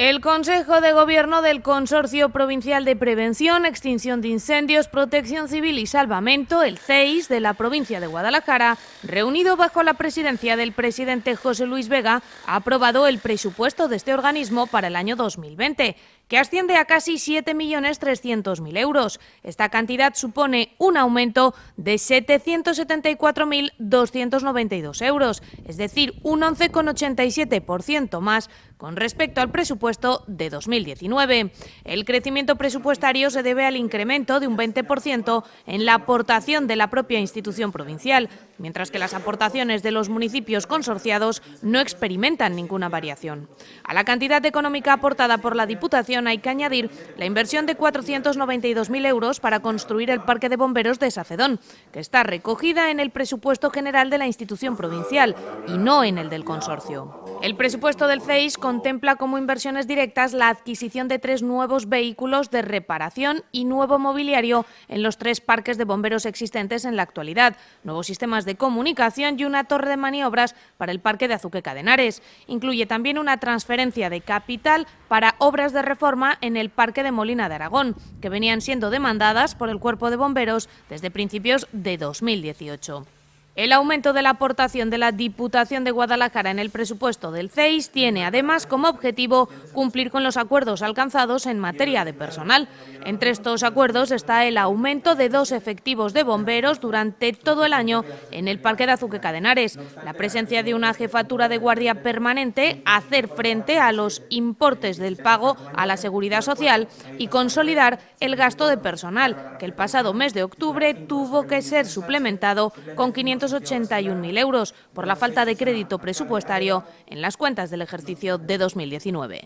El Consejo de Gobierno del Consorcio Provincial de Prevención, Extinción de Incendios, Protección Civil y Salvamento, el CEIS, de la provincia de Guadalajara, reunido bajo la presidencia del presidente José Luis Vega, ha aprobado el presupuesto de este organismo para el año 2020 que asciende a casi 7.300.000 euros. Esta cantidad supone un aumento de 774.292 euros, es decir, un 11,87% más con respecto al presupuesto de 2019. El crecimiento presupuestario se debe al incremento de un 20% en la aportación de la propia institución provincial, mientras que las aportaciones de los municipios consorciados no experimentan ninguna variación. A la cantidad económica aportada por la Diputación hay que añadir la inversión de 492.000 euros para construir el Parque de Bomberos de Sacedón, que está recogida en el presupuesto general de la institución provincial y no en el del consorcio. El presupuesto del CEIS contempla como inversiones directas la adquisición de tres nuevos vehículos de reparación y nuevo mobiliario en los tres parques de bomberos existentes en la actualidad, nuevos sistemas de comunicación y una torre de maniobras para el parque de Azuque Cadenares. Incluye también una transferencia de capital para obras de reforma en el parque de Molina de Aragón, que venían siendo demandadas por el Cuerpo de Bomberos desde principios de 2018. El aumento de la aportación de la Diputación de Guadalajara en el presupuesto del CEIS tiene además como objetivo cumplir con los acuerdos alcanzados en materia de personal. Entre estos acuerdos está el aumento de dos efectivos de bomberos durante todo el año en el Parque de Azuque Cadenares, la presencia de una jefatura de guardia permanente, hacer frente a los importes del pago a la seguridad social y consolidar el gasto de personal, que el pasado mes de octubre tuvo que ser suplementado con 500 281.000 euros por la falta de crédito presupuestario en las cuentas del ejercicio de 2019.